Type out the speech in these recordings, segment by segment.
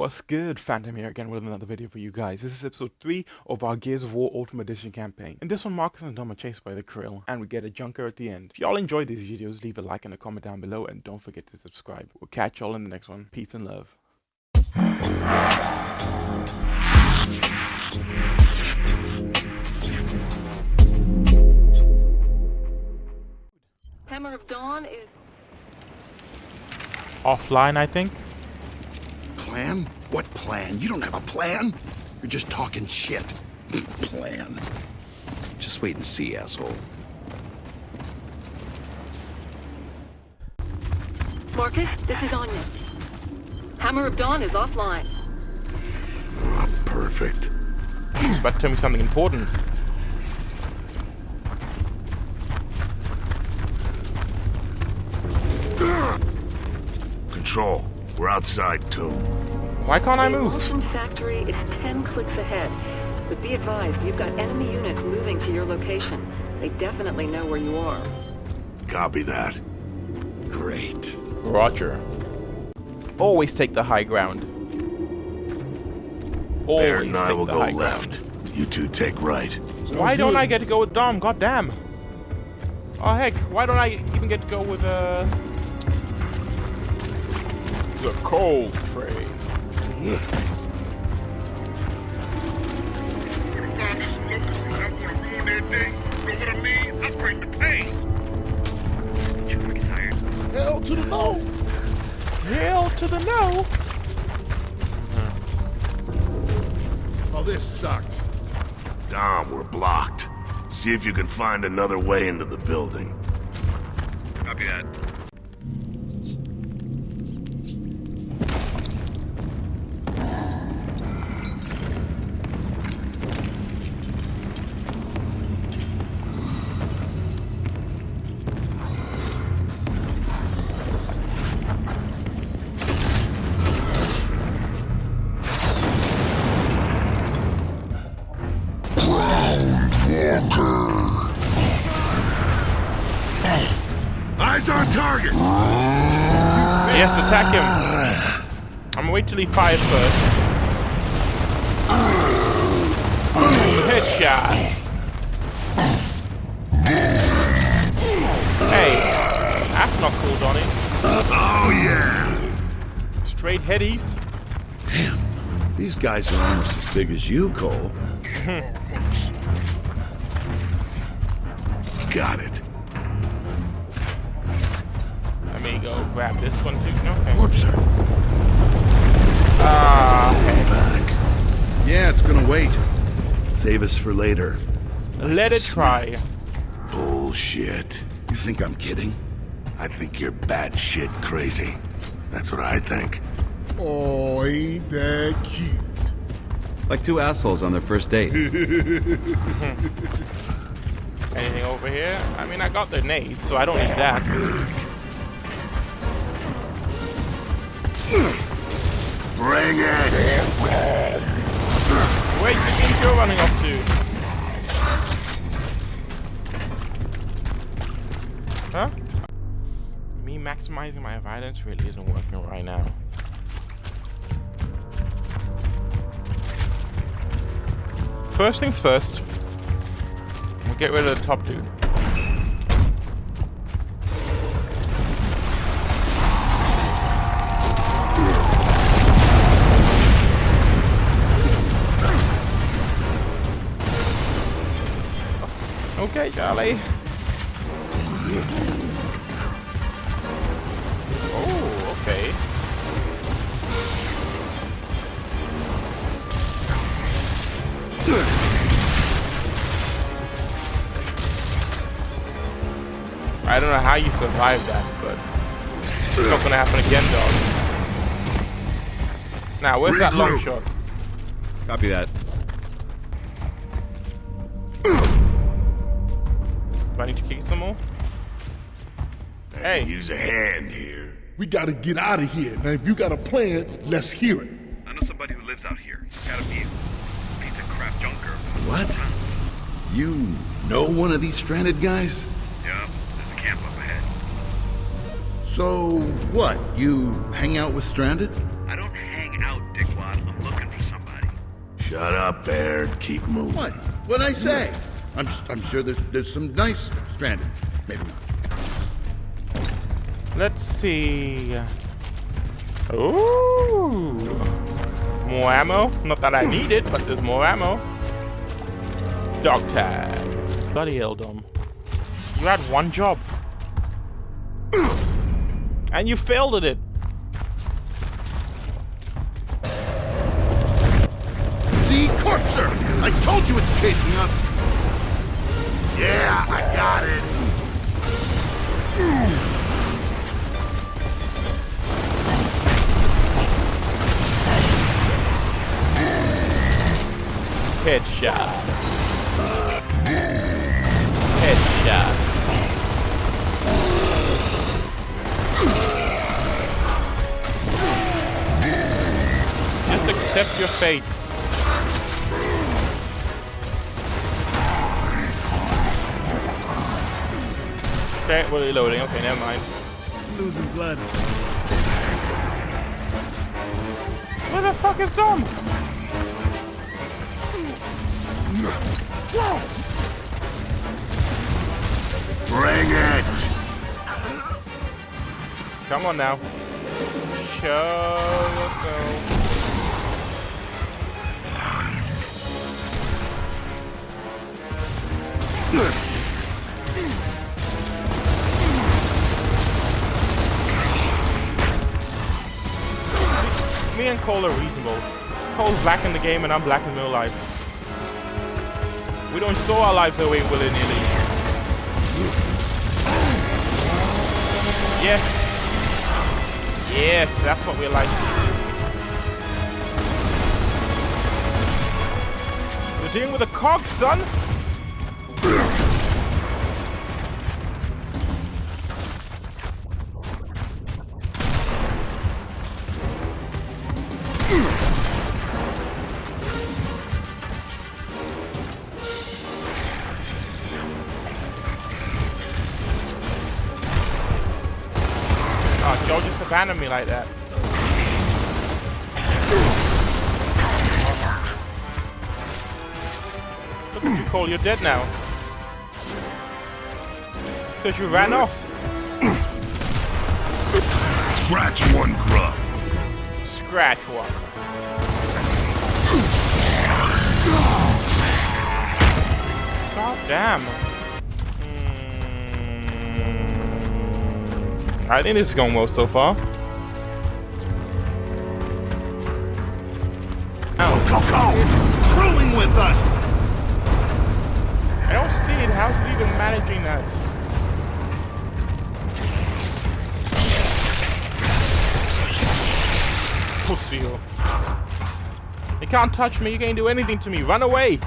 What's good? Phantom here again with another video for you guys. This is episode 3 of our Gears of War Ultimate Edition campaign. In this one, Marcus and Dom are chased by the Kryll, and we get a junker at the end. If y'all enjoyed these videos, leave a like and a comment down below, and don't forget to subscribe. We'll catch y'all in the next one. Peace and love. Hammer of Dawn is Offline, I think. Plan? What plan? You don't have a plan. You're just talking shit. plan. Just wait and see, asshole. Marcus, this is Anya. Hammer of Dawn is offline. Ah, perfect. He's about to tell me something important. Control. We're outside too. Why can't I the move? Imulsion factory is 10 clicks ahead. But be advised, you've got enemy units moving to your location. They definitely know where you are. Copy that. Great. Roger. Always take the high ground. Baird Always and I will the go high left. ground. You two take right. Why don't I get to go with Dom? God damn. Oh heck, why don't I even get to go with uh the Cole Train? Hell to the no. Hell to the no. Oh, this sucks. Dom, we're blocked. See if you can find another way into the building. Copy that. I'm gonna wait till he fires first. Headshot. Hey, that's not cool, Donnie. Oh yeah. Straight headies. Damn, These guys are almost as big as you, Cole. Got it. Save us for later. Let it try. Bullshit. You think I'm kidding? I think you're bad shit crazy. That's what I think. Oh, ain't that cute? Like two assholes on their first date. Anything over here? I mean, I got the nades, so I don't need that. Bring it! Wait, the think you're running off to? Huh? Me maximizing my violence really isn't working right now. First things first, we'll get rid of the top dude. Okay, Charlie. Oh, okay. I don't know how you survived that, but it's not gonna happen again, dog. Now, where's that long shot? Copy that. Use a hand here. We gotta get out of here. Now, if you got a plan, let's hear it. I know somebody who lives out here. Gotta be a piece of crap junker. What? You know one of these stranded guys? Yeah, there's a camp up ahead. So what? You hang out with stranded? I don't hang out, dickwad. I'm looking for somebody. Shut up, Baird. Keep moving. What? What'd I say? I'm, I'm sure there's, there's some nice stranded. Maybe not. Let's see. Ooh. More ammo. Not that I need it, but there's more ammo. Dog tag. Bloody hell, Dom. You had one job. And you failed at it. See, Corpser! I told you it's chasing us! Yeah, I got it. Headshot. Headshot. Just accept your fate. Okay, we're reloading. Okay, never mind. Losing blood. Where the fuck is Dom? Bring it! Come on now. Show go. Me and Cole are reasonable. Cole's black in the game and I'm black in real life. We don't throw our lives away willy-nilly. Yes. Yes, that's what we like to do. You're dealing with a cog, son. Like that. Look at you, Cole, you're dead now. It's because you ran off. Scratch one grub. Scratch one. God damn. Hmm. I think this is going well so far. With us! I don't see it. How's it even managing that? Pussy. You can't touch me. You can't do anything to me. Run away.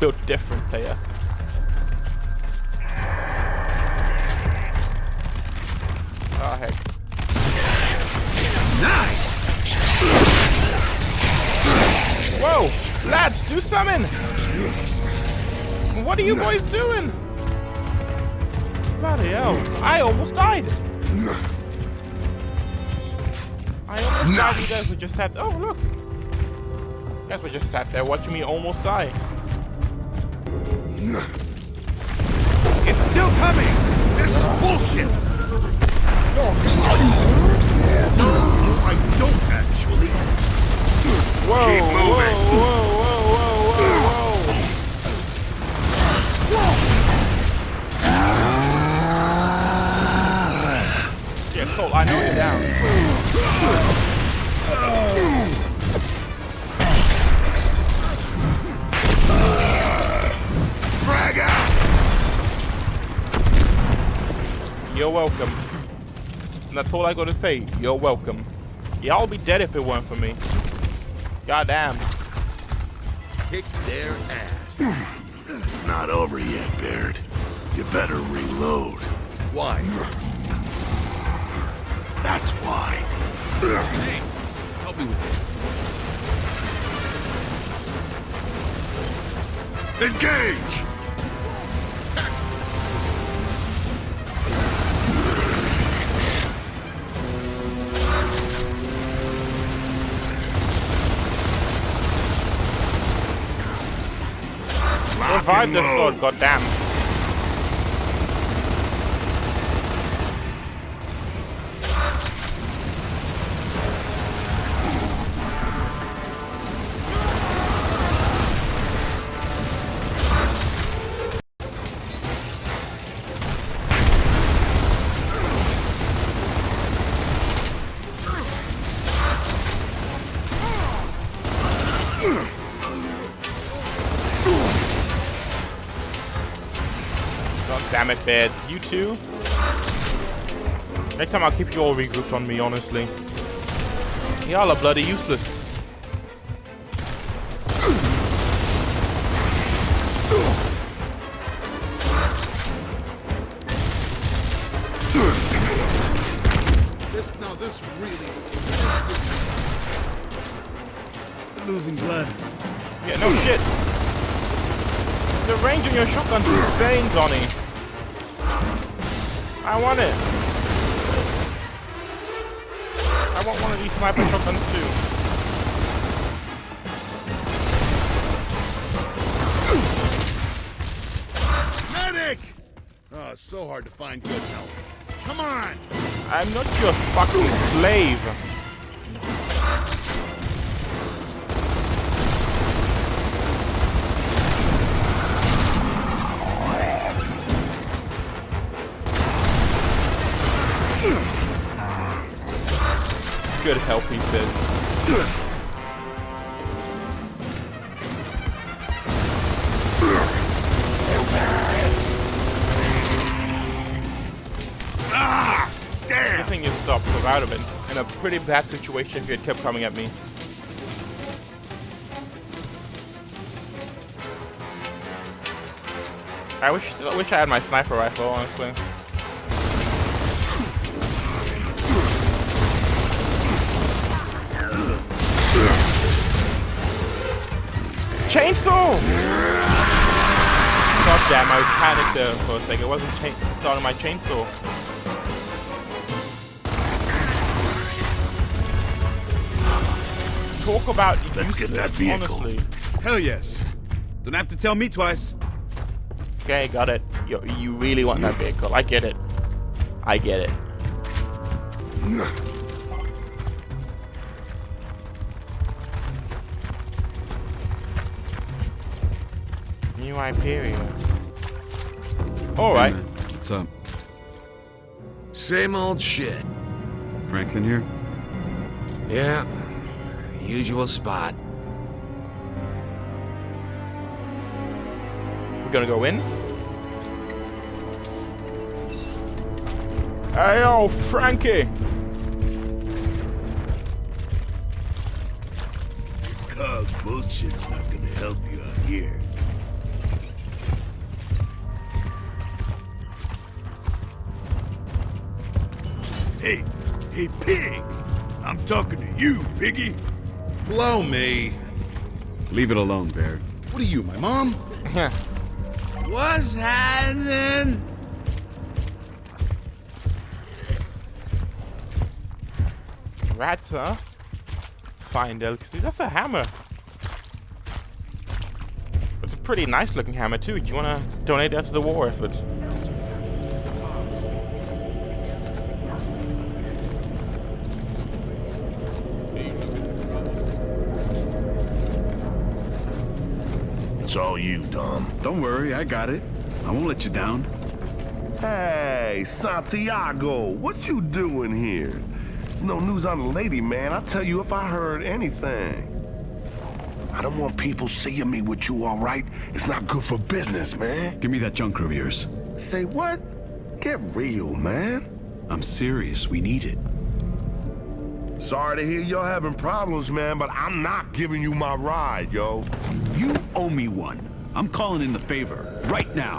Built different player. Oh heck. Whoa! Lads, do something! What are you boys doing? Bloody hell. I almost died. I almost died. You guys were just sat. Oh, look. You guys were just sat there watching me almost die. It's still coming! This is bullshit! No, I don't actually. Whoa, Keep moving. whoa, whoa, whoa, whoa, whoa. Yeah, Cole, I know you're down. Frag out! You're welcome. And that's all I gotta say. You're welcome. Y'all be dead if it weren't for me. Goddamn. Kick their ass. It's not over yet, Baird. You better reload. Why? That's why. Hey, help me with this. Engage! The low. sword, goddamn. Damn it, bed. You too? Next time I'll keep you all regrouped on me, honestly. Y'all are bloody useless. This, no, this really. Losing blood. Yeah, no shit. The range on your shotgun's insane, Donnie. I sniper shotguns too. Medic! Oh, it's so hard to find good help. Come on! I'm not your fucking slave. Pretty bad situation if you had kept coming at me. I wish still wish I had my sniper rifle, honestly. Chainsaw! God damn, I panicked there for a second. It wasn't starting my chainsaw. Talk about Let's get that useless, vehicle. honestly. Hell yes. Don't have to tell me twice. Okay, got it. You, you really want that vehicle. I get it. I get it. New Hyperion. Alright. What's up? Same old shit. Franklin here? Yeah, usual spot. We're gonna go in. Hey, yo, Frankie! Cuz bullshit's not gonna help you out here. Hey, hey, pig! I'm talking to you, piggy. Blow me. Leave it alone, Baird. What are you, my mom? What's happening? Rats, huh? Fine delicacy. That's a hammer. It's a pretty nice looking hammer too. Do you wanna donate that to the war effort? All you, Dom. Don't worry, I got it. I won't let you down. Hey, Santiago, what you doing here? No news on the lady, man. I'll tell you if I heard anything. I don't want people seeing me with you, all right? It's not good for business, man. Give me that junker of yours. Say what? Get real, man. I'm serious. We need it. Sorry to hear y'all having problems, man, but I'm not giving you my ride, yo. You owe me one. I'm calling in the favor. Right now.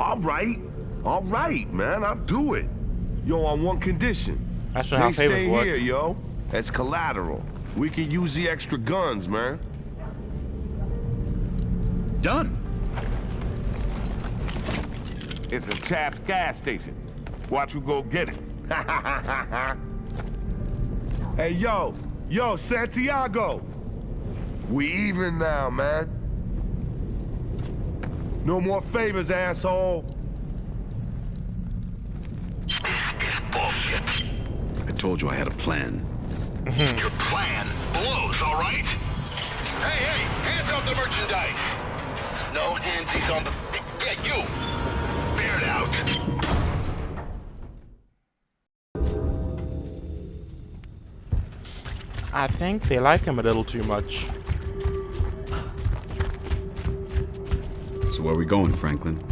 All right. All right, man. I'll do it. Yo, on one condition. That's not how They stay favors work. here, yo. As collateral. We can use the extra guns, man. Done. It's a Taft gas station. Watch who go get it. hey, yo. Yo, Santiago. We even now, man. No more favors, asshole. This is bullshit. I told you I had a plan. Your plan blows, all right? Hey, hey, hands off the merchandise. No handsies on the... Yeah, you. Bear it out. I think they like him a little too much. So where we going, Franklin?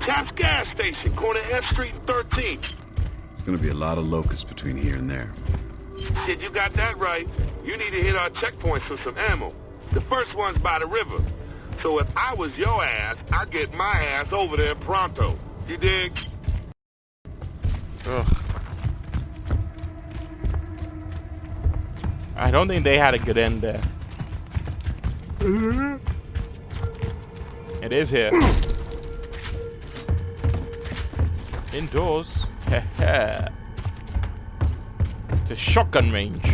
Taps gas station, corner F Street and 13th. It's gonna be a lot of locusts between here and there. Shit, you got that right. You need to hit our checkpoints for some ammo. The first one's by the river. So if I was your ass, I'd get my ass over there pronto. You dig? Ugh. I don't think they had a good end there. It is here. Indoors. Heh It's a shotgun range.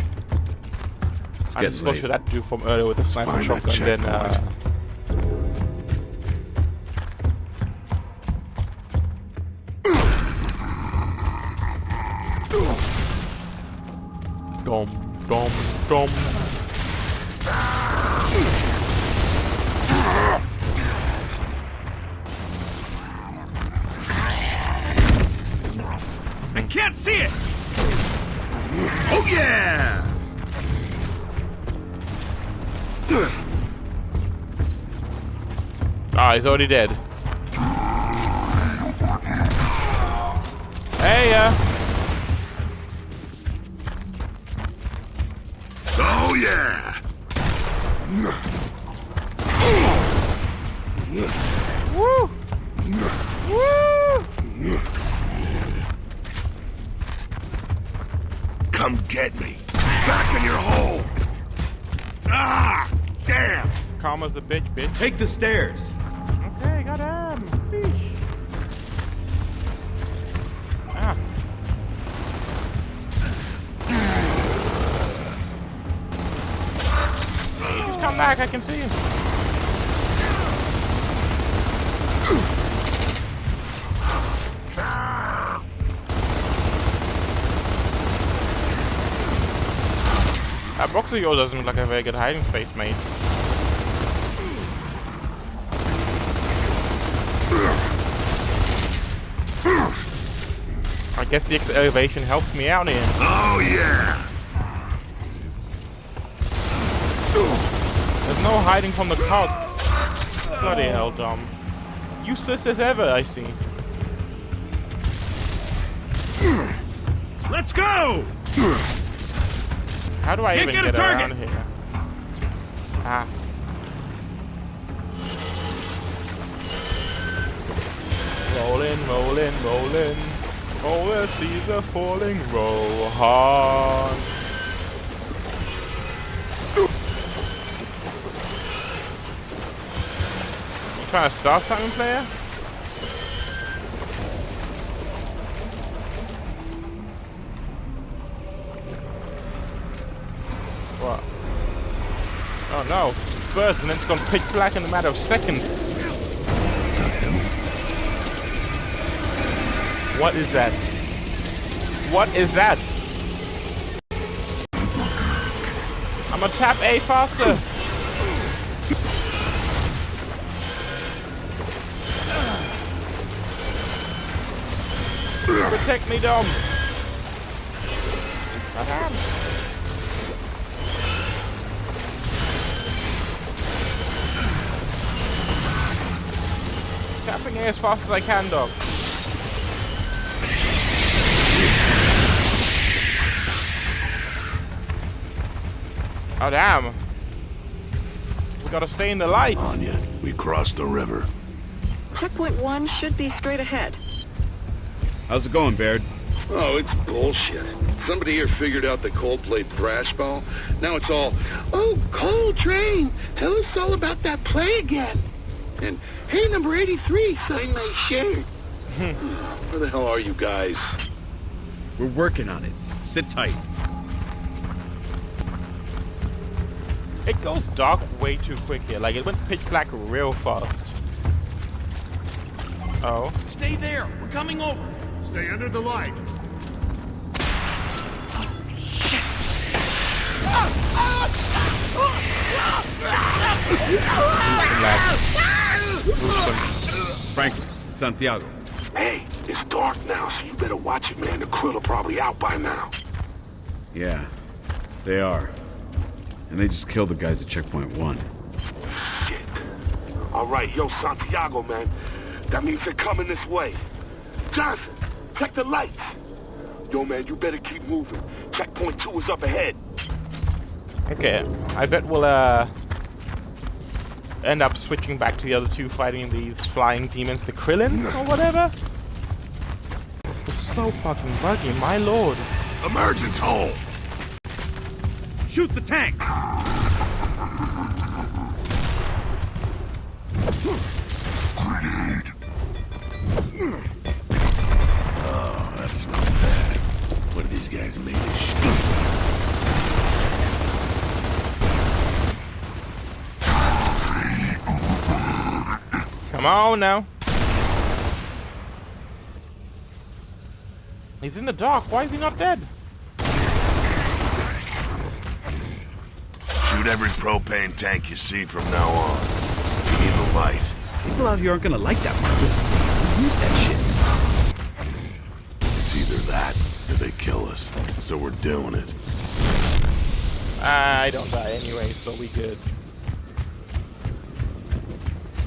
It's I getting just got that do from earlier with the sniper find shotgun. Then uh, dom dom dom. I can't see it! Oh yeah! Ah, he's already dead. I can see you. That box of yours doesn't look like a very good hiding space, mate. I guess the elevation helps me out here. Oh, yeah! There's no hiding from the crowd. Bloody hell, Dom. Useless as ever, I see. Let's go! How do I Can't even get get, a around target. here? Ah. Rolling, rolling, rolling. Over seas are falling, Rohan. You trying to start something, player? What? Oh no. First, and then it's gone pitch black in a matter of seconds. What is that? What is that? I'm gonna tap A faster. Protect me, Dom. Madam. Tapping A as fast as I can, dog. Oh damn. We gotta stay in the light. Anya, we crossed the river. Checkpoint one should be straight ahead. How's it going, Baird? Oh, it's bullshit. Somebody here figured out the Coldplay thrash ball. Now it's all, oh, Cole Train, tell us all about that play again. And, hey, number 83, sign my shirt. Where the hell are you guys? We're working on it. Sit tight. It goes dark way too quick here. Like it went pitch black real fast. Oh. Stay there. We're coming over. Stay under the light. Franklin, Santiago. Hey, it's dark now, so you better watch it, man. The Kryll are probably out by now. Yeah, they are. And they just killed the guys at checkpoint one. Shit. All right, yo, Santiago, man. That means they're coming this way. Johnson, check the lights. Yo, man, you better keep moving. Checkpoint two is up ahead. Okay. I bet we'll uh end up switching back to the other two fighting these flying demons, the Krillin or whatever. It's so fucking buggy, my lord. Emergence hole. Shoot the tank! Oh, Come on now. He's in the dark. Why is he not dead? Shoot every propane tank you see from now on. You need the light. People out here aren't gonna like that, Marcus. We need that shit. It's either that or they kill us. So we're doing it. I don't die anyway, so we good.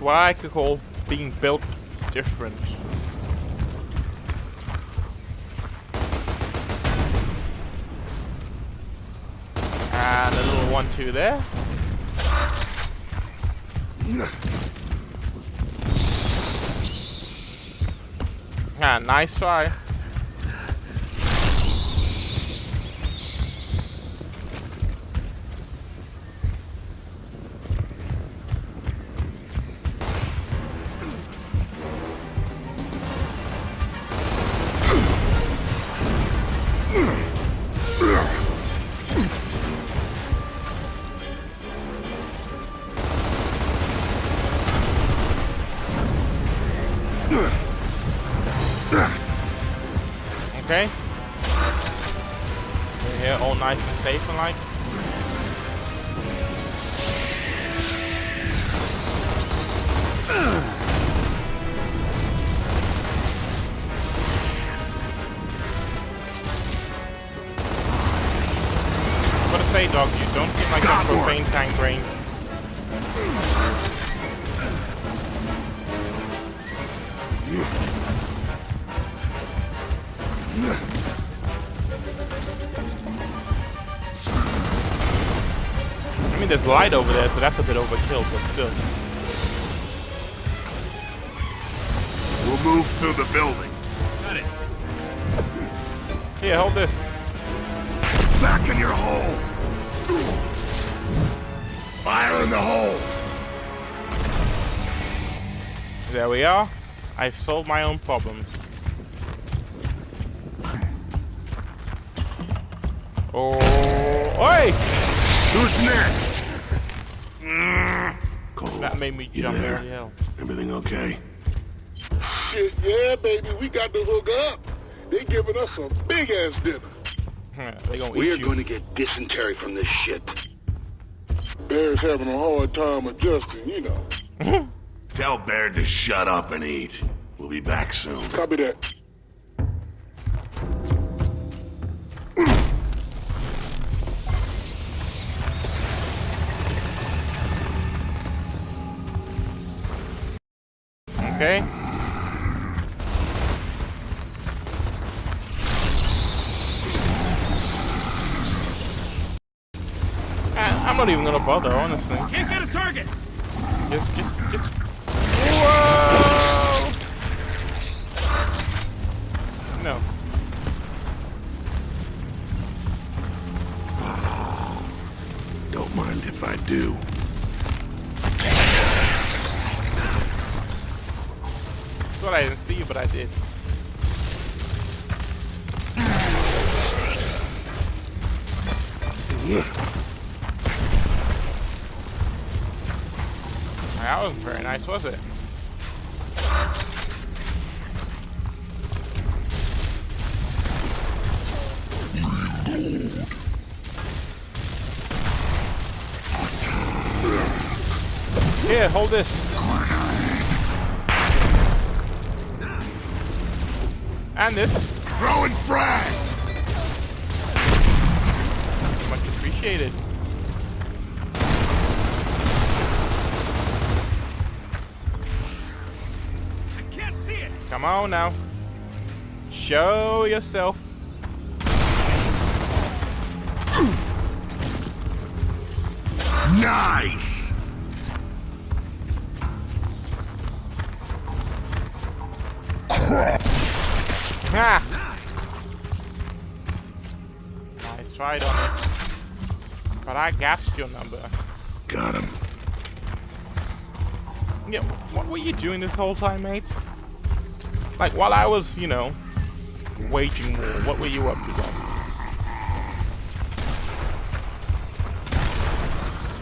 What I could call being built different. And a little one-two there. Ah, nice try. To dog? You don't seem like a propane tank brain. I mean, there's light over there, so that's a bit overkill, but still. We'll move through the building. Got it. Here, hold this. Back in your hole. Fire in the hole. There we are. I've solved my own problems. Oh, oi! Who's next? Cole, That made me jump there? really hell. Everything okay? Shit, yeah, baby, we got to hook up. They giving us a big ass dinner. they gonna We're you. going to get dysentery from this shit. Baird's having a hard time adjusting, you know. Tell Baird to shut up and eat. We'll be back soon. Copy that. I'm not even gonna bother, honestly. Can't get a target! Just, just, just. Whoa! No. Don't mind if I do. thought I didn't see you, but I did. Hmm. That wasn't very nice, was it? Here, hold this. And this. Throwing frag! Much appreciated. Come on now. Show yourself. Nice! Ha! Nice try, Dominic. But I gassed your number. Got him. Yeah, what were you doing this whole time, mate? Like, while I was, you know, waging war, what were you up to?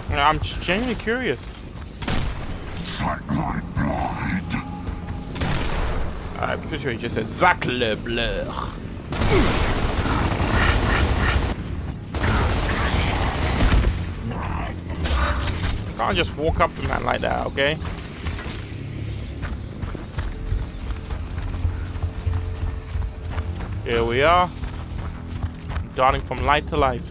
Yeah, I'm genuinely curious. I'm pretty sure he just said Zac Lebler. Can't just walk up to man like that, okay? Here we are. Darting from light to light.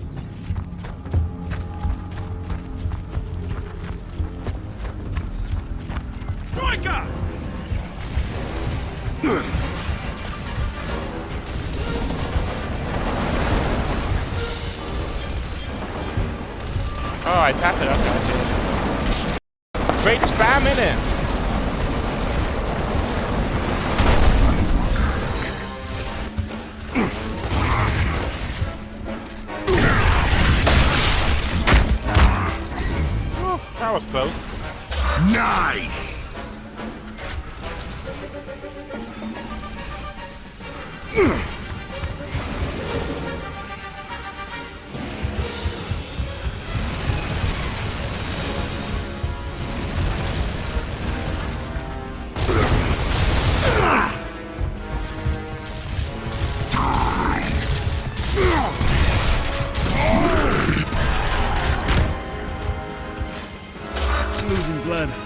Losing.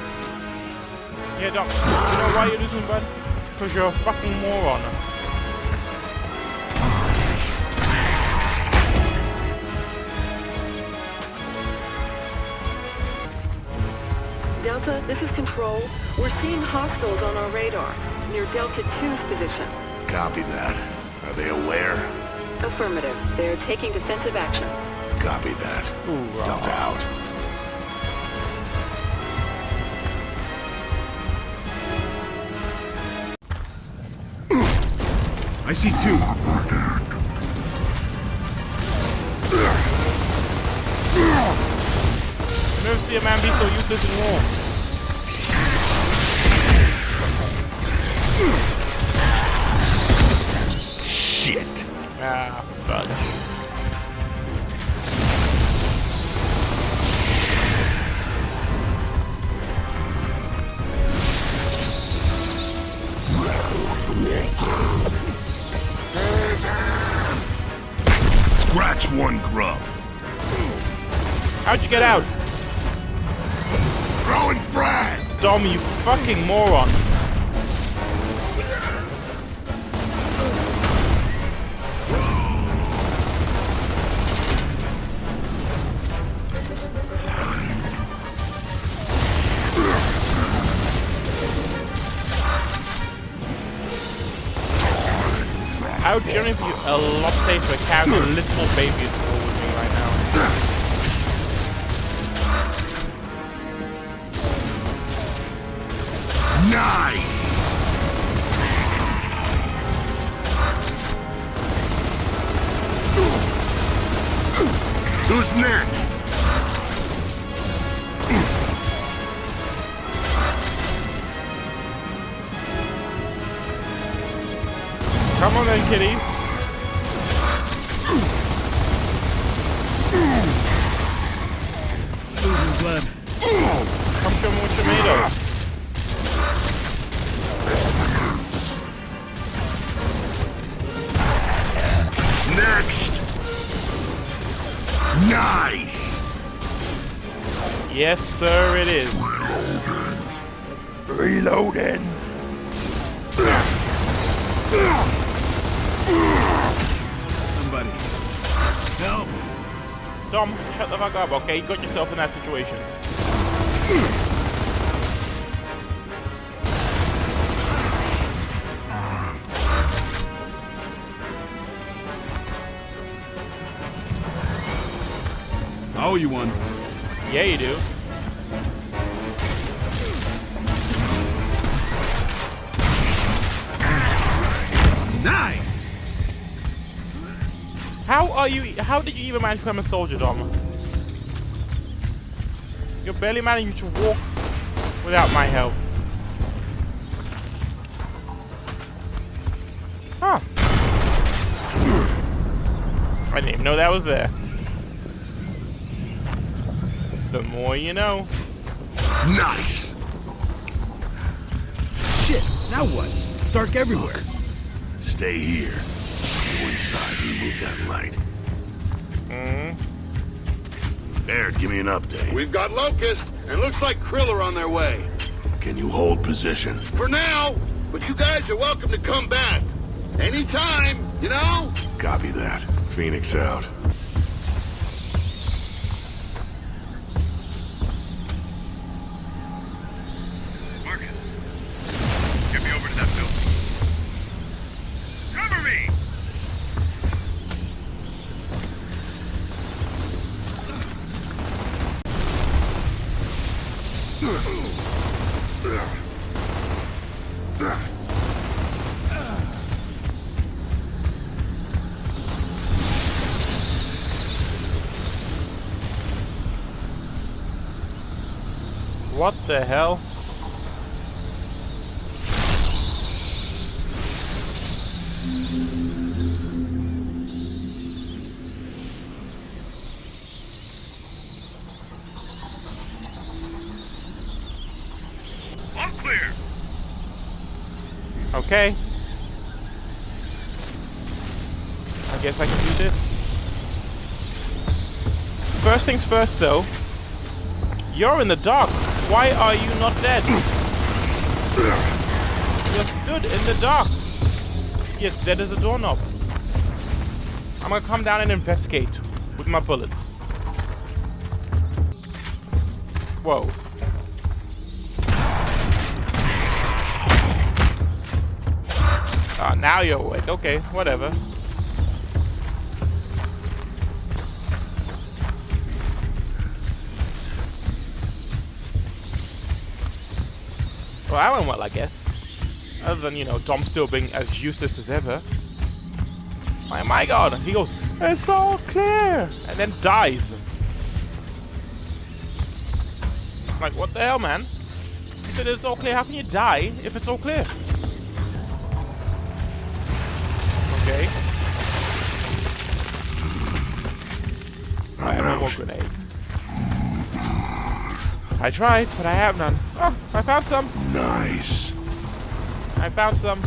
Yeah, Doc. You know why you're losing, bud? Because you're a fucking moron. Delta, this is Control. We're seeing hostiles on our radar, near Delta 2's position. Copy that. Are they aware? Affirmative. They're taking defensive action. Copy that. Delta out. I see two. Never see a man be so useless in war. Shit! Ah, fuck. One grub. How'd you get out? Throwing frag! Dom, you fucking moron. I would generally be a lot safer carrying a little baby at war with me right now. Nice! Who's next? Come on then, kitties. Losing blood. Come show me what you're made of. Next! Nice! Yes, sir, it is. Reloading! Somebody. Dom, shut the fuck up, okay? You got yourself in that situation. Owe you one. Yeah, you do. How did you even manage to become a soldier, Dom? You're barely managing to walk without my help. Huh. I didn't even know that was there. The more you know. Nice! Shit, now what? It's dark everywhere. Stay here. Go inside and move that light. Mm. There, give me an update. We've got Locust, and looks like Kryll are on their way. Can you hold position? For now, but you guys are welcome to come back. Anytime, you know? Copy that. Phoenix out. Okay. I guess I can do this. First things first though. You're in the dark. Why are you not dead? You're stood in the dark. Yes, dead as a doorknob. I'm gonna come down and investigate with my bullets. Whoa. Ah, now you're awake. Okay, whatever. Well, that went well, I guess. Other than, you know, Tom still being as useless as ever. My, my god, he goes, it's all clear, and then dies. Like, what the hell, man? You said it's all clear, how can you die if it's all clear? More grenades. I tried, but I have none. Oh, I found some. Nice. I found some.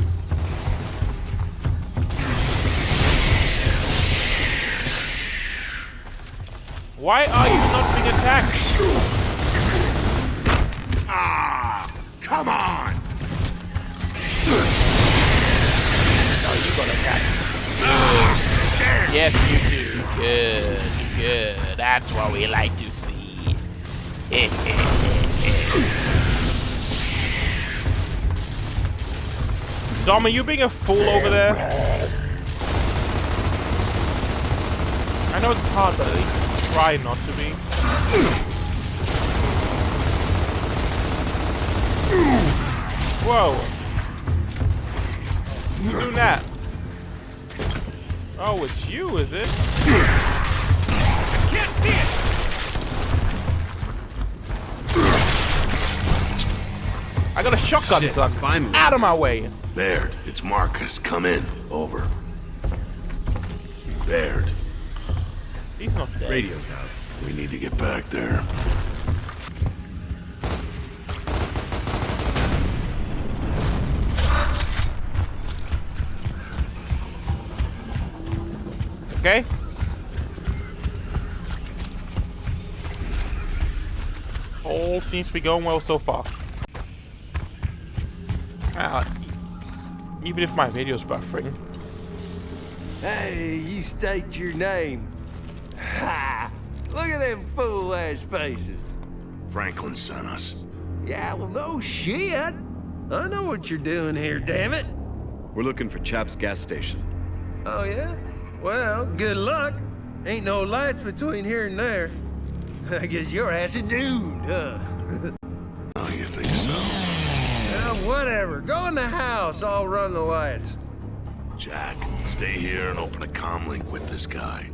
Why are you not being attacked? Ah! Come on! No, you got attacked. Yes, you do. Good, good. That's what we like to see. Dom, are you being a fool over there? I know it's hard, but at least try not to be. Whoa. Doing that? Oh, it's you, is it? Can't see it! I got a shotgun, Shit, son. finally. Out of my way. Baird, it's Marcus. Come in. Over. Baird, He's not dead. Radio's out. we need to get back there. Okay. All seems to be going well so far. Uh, even if my video's buffering. Hey, you state your name. Ha! Look at them fool ass faces. Franklin sent us. Yeah, well, no shit. I know what you're doing here, damn it. We're looking for Chap's gas station. Oh, yeah? Well, good luck. Ain't no lights between here and there. I guess your ass is doomed, huh? Oh, you think so? well, whatever. Go in the house. I'll run the lights. Jack, stay here and open a comm link with this guy.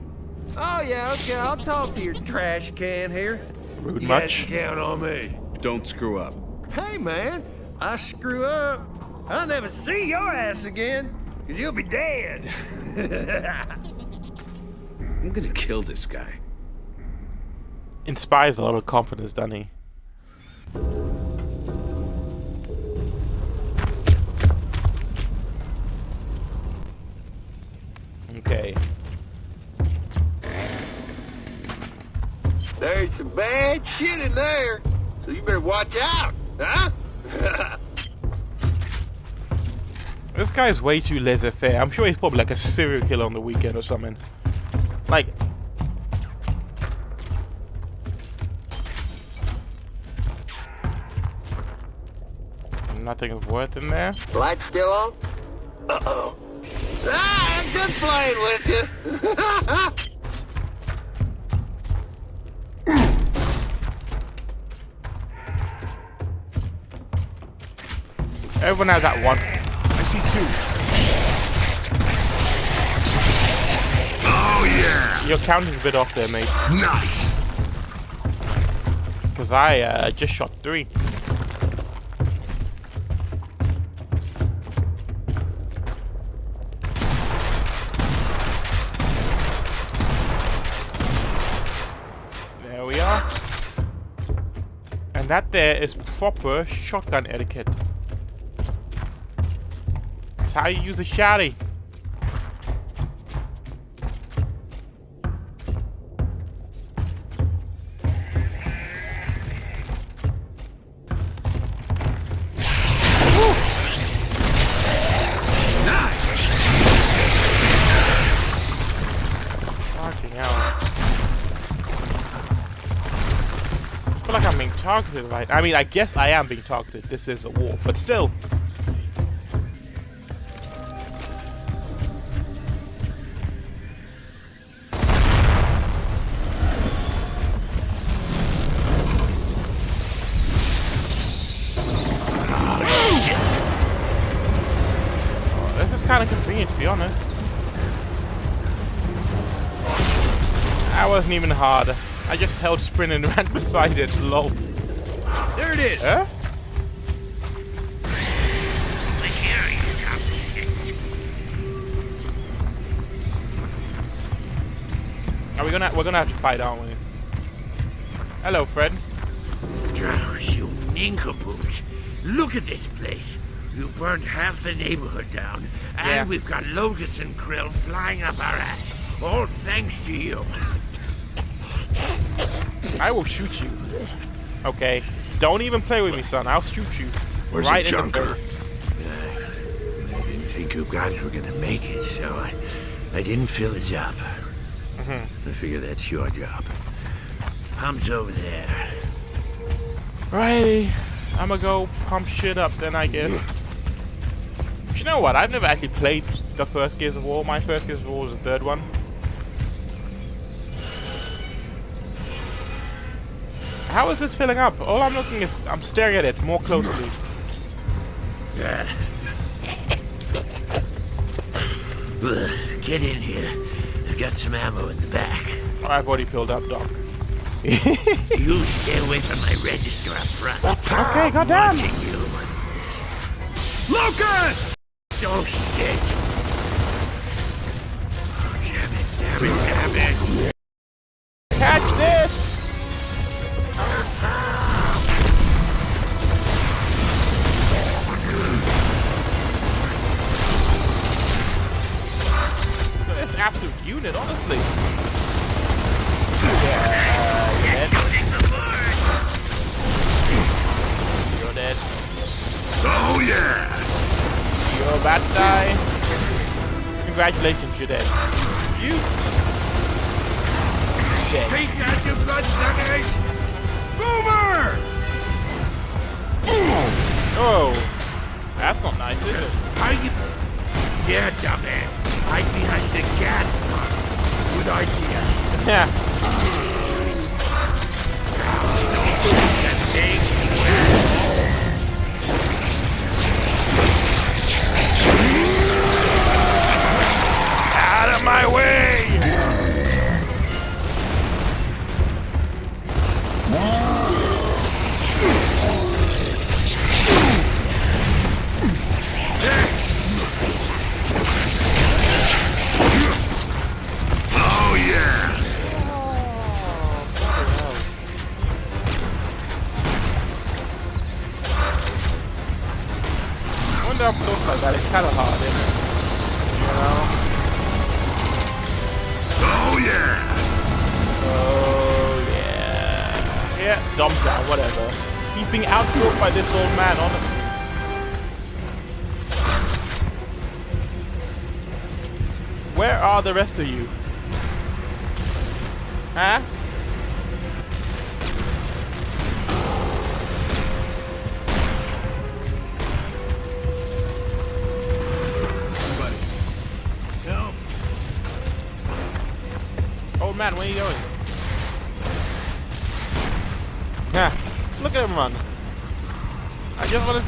Oh, yeah, okay. I'll talk to your trash can here. Rude You much. count on me. Don't screw up. Hey, man, I screw up. I'll never see your ass again, because you'll be dead. I'm gonna kill this guy. Inspires a lot of confidence, doesn't he? Okay. There's some bad shit in there, so you better watch out, huh? This guy's way too laissez-faire. I'm sure he's probably like a serial killer on the weekend or something. Nothing of worth in there. Light still on? Uh-oh. Ah, I'm just playing with you. Everyone has that one. I see two. Oh, yeah. Your count is a bit off there, mate. Nice. Because I uh, just shot three. That there is proper shotgun etiquette. That's how you use a shotty. I mean, I guess I am being targeted. This is a war, but still. Oh, This is kind of convenient, to be honest. That wasn't even hard. I just held sprint and ran beside it. Lol. There it is. Huh? Are we gonna? We're gonna have to fight, aren't we? Hello, Fred. Oh, you nincompoop. Look at this place. You burned half the neighborhood down, and Yeah. we've got locusts and Kryll flying up our ass. All thanks to you. I will shoot you. Okay. Don't even play with me, son. I'll shoot you. Where's right the in junker? the. I didn't think you guys were gonna make it, so I, I didn't fill it up. Mhm. I figure that's your job. Pump's over there. Righty. I'ma go pump shit up then, I guess. But you know what? I've never actually played the first Gears of War. My first Gears of War was the third one. How is this filling up? All I'm looking is I'm staring at it more closely. Get in here. I've got some ammo in the back. Oh, I've already filled up, Doc. You stay away from my register up front. Okay, goddamn. Lucas! Oh, shit! Oh, damn it, damn it, damn it!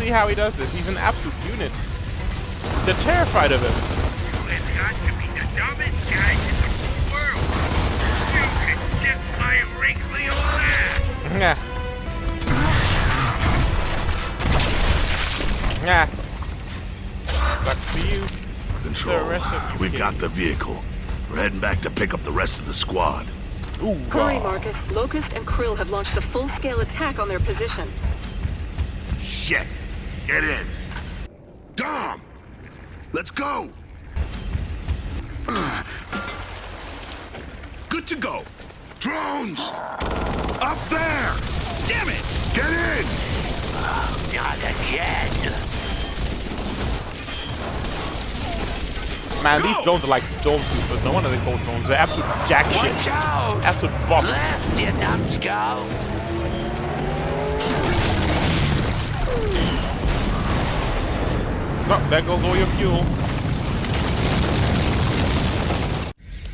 See how he does this. He's an absolute unit. They're terrified of him. We've got the dumbest guys in the whole world. You can kiss my wrinkly old ass. Yeah. Yeah. Sucks for you. Control, The rest of you we've kids. got the vehicle. We're heading back to pick up the rest of the squad. Ooh. Hurry. Marcus. Locust and Kryll have launched a full-scale attack on their position. Shit! Get in! Dom! Let's go! Good to go! Drones! Up there! Damn it! Get in! Not again. Man, these drones are like stormtroopers. No wonder they call drones. They're absolute jack shit. Watch out! Absolute bots. Left, you numbskull. Oh, there goes all your fuel.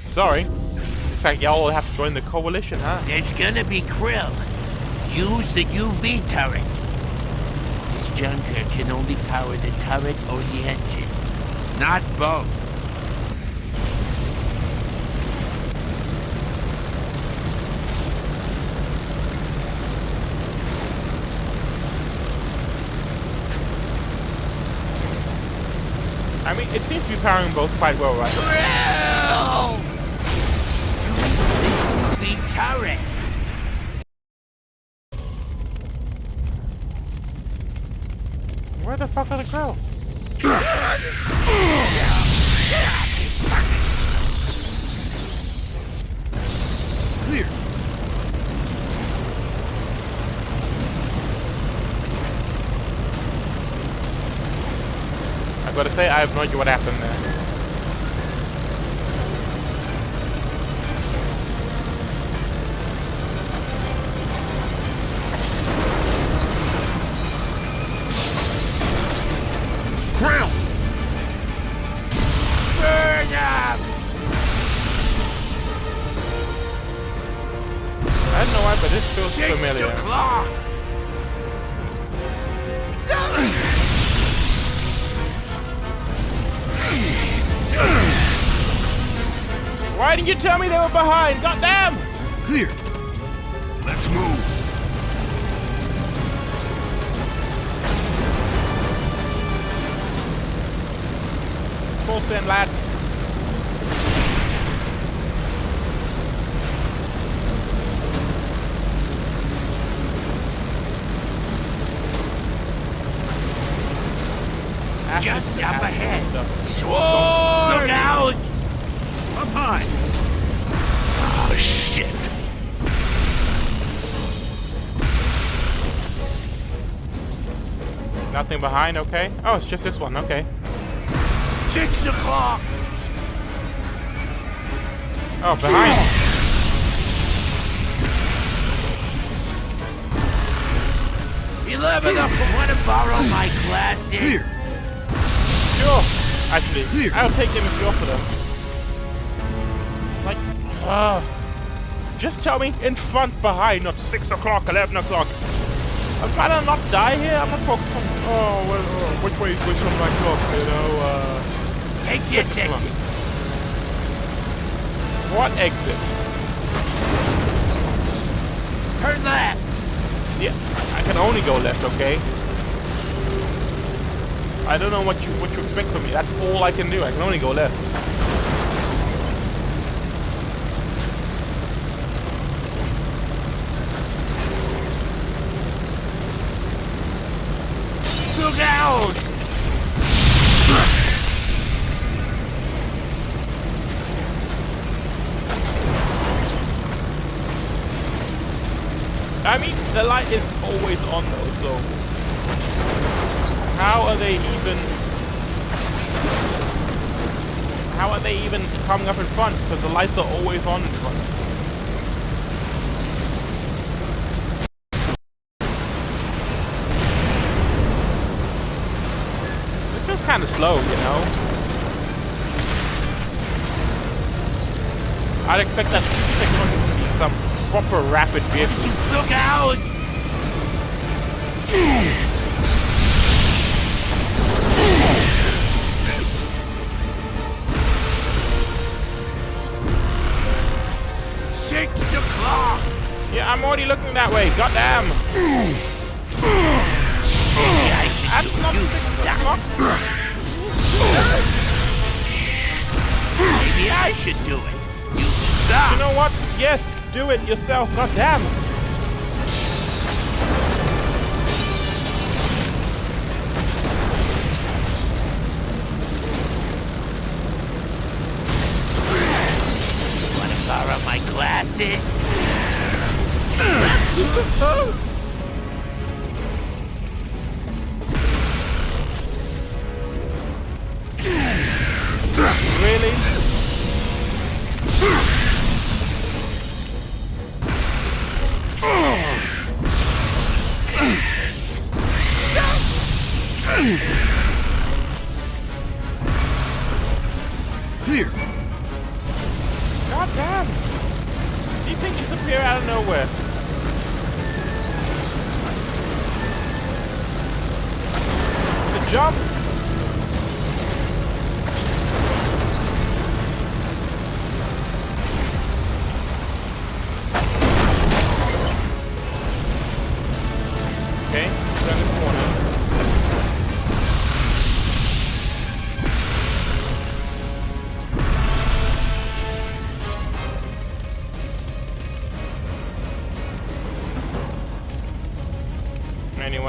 Sorry. Looks like y'all have to join the coalition, huh? It's gonna be Kryll. Use the UV turret. This junker can only power the turret or the engine, not both. I mean, it seems to be powering both quite well, right? The turret. Where the fuck are the crow? Got to say, I have no idea what happened there. Tell me they were behind? Goddamn! Clear! Behind, okay. Oh, it's just this one, okay. Six o'clock. Oh, behind. Eleven up. Want to borrow my glasses? Clear! Sure. Actually, Clear. I'll take them if you offer them. Like, uh, just tell me in front, behind, not 6 o'clock, 11 o'clock. I'd rather not die here. I'm not focused on, oh, well, uh, which way is which on my clock, you know, uh... Take this exit. What exit? Turn left. Yeah, I can only go left, okay? I don't know what you what you expect from me. That's all I can do. I can only go left. Look out! I mean, the light is always on though, so how are they even? How are they even coming up in front? Because the lights are always on in front. This is kind of slow, you know. I'd expect that to some proper rapid vehicle. Look out! Six o'clock! Yeah, I'm already looking that way. Goddamn! Maybe I should That's do not six Maybe I should do it. You You know what? Yes, do it yourself. Goddamn! Want to borrow my glasses?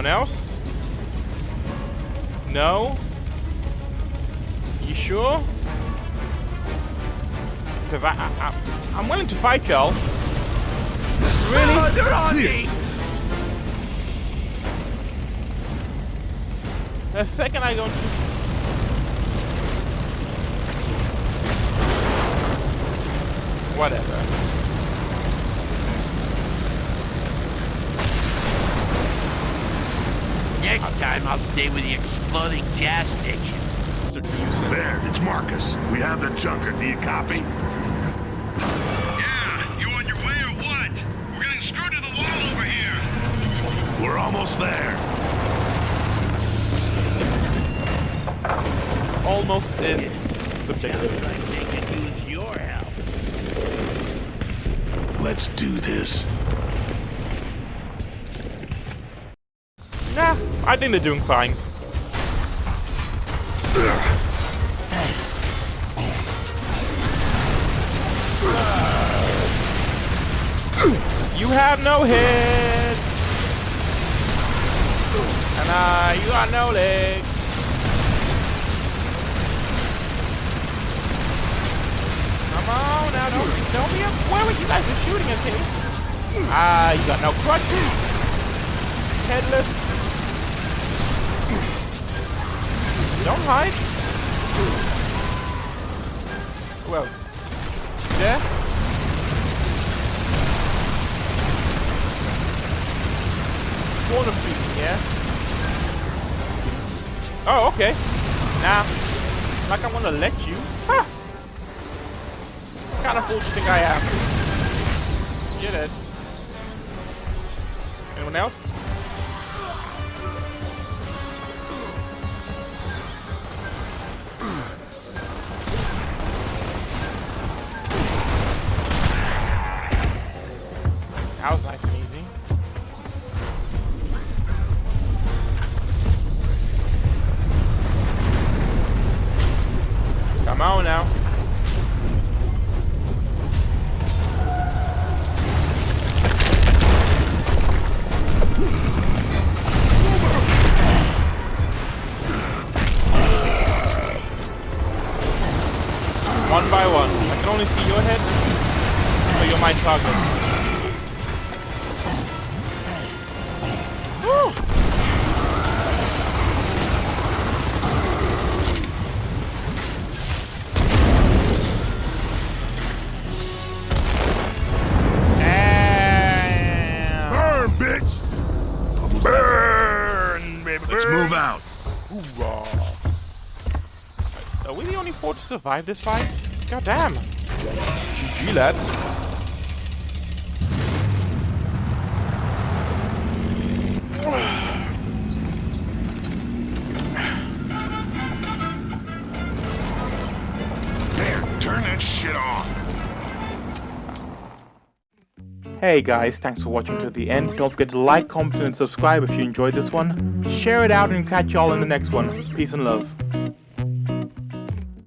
Anyone else? No? You sure? Because I, I, I, I'm willing to fight y'all. Really? they're on me! The second I go into... Whatever. Next time I'll stay with the exploding gas station. There, it's Marcus. We have the junker. Do you copy? Yeah, you on your way or what? We're getting screwed to the wall over here. We're almost there. Almost is Sounds subjective. like they could use your help. Let's do this. I think they're doing fine. You have no head. And uh, you got no legs. Come on now, don't, don't be up. Where were you guys just shooting at me? Ah, uh, you got no crutches. Headless. Don't hide. Who else? Yeah? Corner feet, yeah? Oh, okay. Nah. Like I'm gonna let you. Huh. Kind of fool do you think I am? Get it. Anyone else? That was nice and easy. The only survive this fight? God damn. GG, lads. There, turn that shit off. Hey guys, thanks for watching to the end. Don't forget to like, comment, and subscribe if you enjoyed this one. Share it out and catch y'all in the next one. Peace and love.